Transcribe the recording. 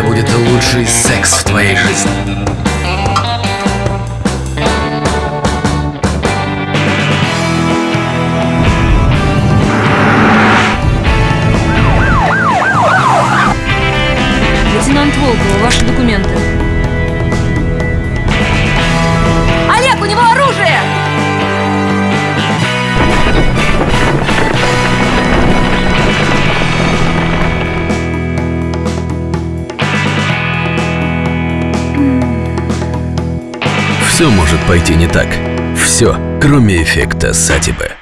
тебя будет лучший секс в твоей жизни. Лейтенант Волкова, ваши документы. Все может пойти не так. Все, кроме эффекта сатибы.